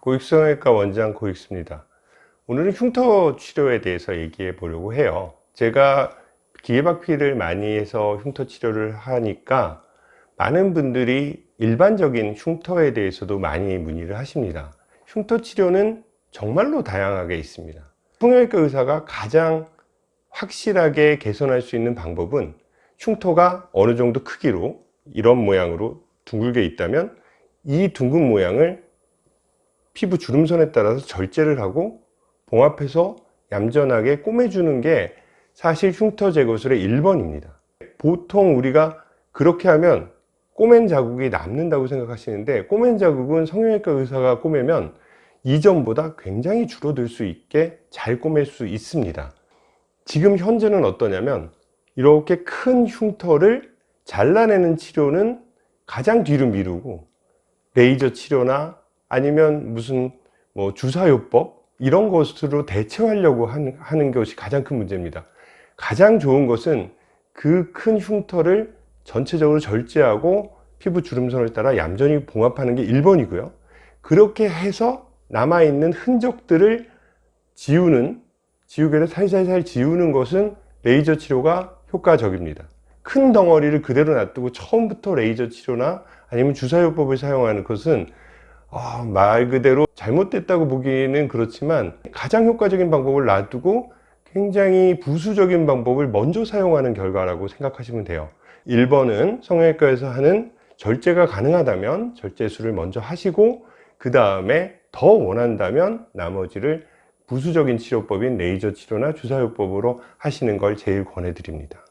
고익성형외과 원장 고익수입니다. 오늘은 흉터 치료에 대해서 얘기해 보려고 해요. 제가 기계박피를 많이 해서 흉터 치료를 하니까 많은 분들이 일반적인 흉터에 대해서도 많이 문의를 하십니다. 흉터 치료는 정말로 다양하게 있습니다. 성형외과 의사가 가장 확실하게 개선할 수 있는 방법은 흉터가 어느 정도 크기로 이런 모양으로 둥글게 있다면 이 둥근 모양을 피부 주름선에 따라서 절제를 하고 봉합해서 얌전하게 꼬매주는 게 사실 흉터 제거술의 1번입니다. 보통 우리가 그렇게 하면 꼬맨 자국이 남는다고 생각하시는데 꼬맨 자국은 성형외과 의사가 꼬매면 이전보다 굉장히 줄어들 수 있게 잘 꼬맬 수 있습니다. 지금 현재는 어떠냐면 이렇게 큰 흉터를 잘라내는 치료는 가장 뒤로 미루고 레이저 치료나 아니면 무슨 뭐 주사요법? 이런 것으로 대체하려고 하는, 것이 가장 큰 문제입니다. 가장 좋은 것은 그 큰 흉터를 전체적으로 절제하고 피부 주름선을 따라 얌전히 봉합하는 게 1번이고요. 그렇게 해서 남아있는 흔적들을 지우는 지우개를 살살살 지우는 것은 레이저 치료가 효과적입니다. 큰 덩어리를 그대로 놔두고 처음부터 레이저 치료나 아니면 주사요법을 사용하는 것은 어, 말 그대로 잘못됐다고 보기에는 그렇지만 가장 효과적인 방법을 놔두고 굉장히 부수적인 방법을 먼저 사용하는 결과라고 생각하시면 돼요. 1번은 성형외과에서 하는 절제가 가능하다면 절제술을 먼저 하시고 그 다음에 더 원한다면 나머지를 부수적인 치료법인 레이저 치료나 주사요법으로 하시는 걸 제일 권해 드립니다